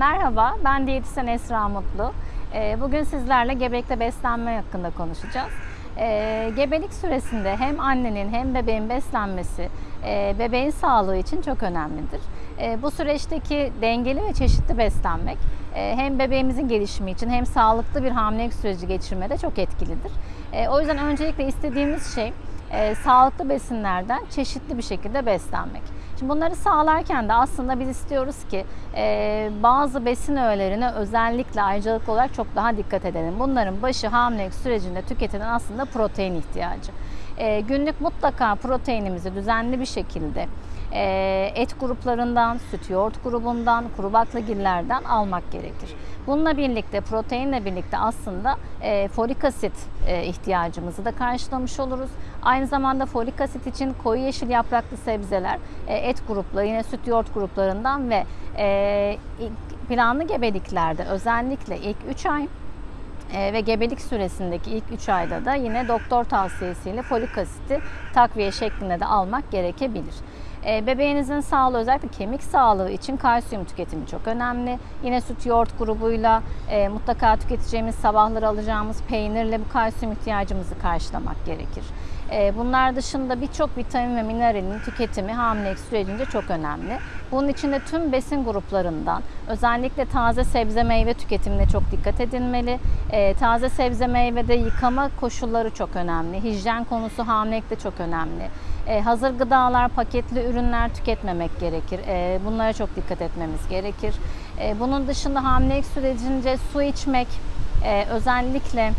Merhaba, ben diyetisyen Esra Mutlu. Ee, Bugün sizlerle gebelikte beslenme hakkında konuşacağız. Ee, Gebelik süresinde hem annenin hem bebeğin beslenmesi e, bebeğin sağlığı için çok önemlidir. E, Bu süreçteki dengeli ve çeşitli beslenmek e, hem bebeğimizin gelişimi için hem sağlıklı bir hamilelik süreci geçirmede çok etkilidir. O yüzden öncelikle istediğimiz şey e, sağlıklı besinlerden çeşitli bir şekilde beslenmek. Şimdi bunları sağlarken de aslında biz istiyoruz ki e, bazı besin öğelerine özellikle ayrıcalıklı olarak çok daha dikkat edelim. Bunların başı hamilelik sürecinde tüketilen aslında protein ihtiyacı. E, günlük mutlaka proteinimizi düzenli bir şekilde e, et gruplarından, süt yoğurt grubundan, kuru baklagillerden almak gerekir. Bununla birlikte proteinle birlikte aslında e, folik asit e, ihtiyacımızı da karşılamış oluruz. Aynı zamanda folik asit için koyu yeşil yapraklı sebzeler, e, et grupları, yine süt yoğurt gruplarından ve e, planlı gebeliklerde özellikle ilk 3 ay e, ve gebelik süresindeki ilk 3 ayda da yine doktor tavsiyesiyle folik asiti takviye şeklinde de almak gerekebilir. E, Bebeğinizin sağlığı özellikle kemik sağlığı için kalsiyum tüketimi çok önemli. Yine süt yoğurt grubuyla e, mutlaka tüketeceğimiz sabahları alacağımız peynirle bu kalsiyum ihtiyacımızı karşılamak gerekir. E, Bunlar dışında birçok vitamin ve mineralin tüketimi hamilelik sürecince çok önemli. Bunun için de tüm besin gruplarından özellikle taze sebze meyve tüketimine çok dikkat edilmeli. E, taze sebze meyvede yıkama koşulları çok önemli. Hijyen konusu hamilelikte çok önemli. E, hazır gıdalar, paketli ürünler tüketmemek gerekir. Bunlara çok dikkat etmemiz gerekir. Bunun dışında hamilelik sürecince su içmek e, özellikle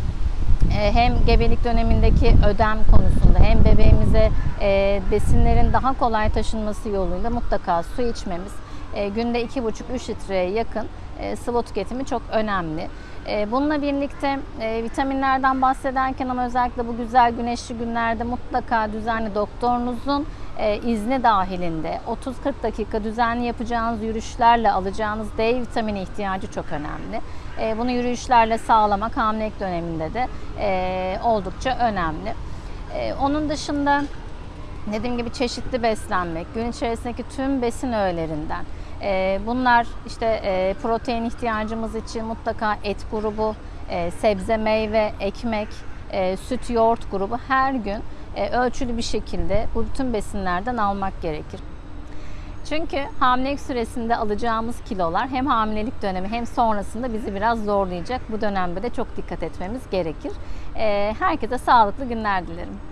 hem gebelik dönemindeki ödem konusunda hem bebeğimize e, besinlerin daha kolay taşınması yoluyla mutlaka su içmemiz e, günde 2,5-3 litreye yakın e, sıvı tüketimi çok önemli. E, Bununla birlikte e, vitaminlerden bahsederken ama özellikle bu güzel güneşli günlerde mutlaka düzenli doktorunuzun izni dahilinde 30-40 dakika düzenli yapacağınız yürüyüşlerle alacağınız D vitamini ihtiyacı çok önemli. Bunu yürüyüşlerle sağlamak hamilelik döneminde de oldukça önemli. Onun dışında dediğim gibi çeşitli beslenmek, gün içerisindeki tüm besin öğelerinden. E, Bunlar işte e, protein ihtiyacımız için mutlaka et grubu, e, sebze, meyve, ekmek, e, süt, yoğurt grubu her gün ölçülü bir şekilde bu bütün besinlerden almak gerekir. Çünkü hamilelik süresinde alacağımız kilolar hem hamilelik dönemi hem sonrasında bizi biraz zorlayacak. Bu dönemde de çok dikkat etmemiz gerekir. Herkese sağlıklı günler dilerim.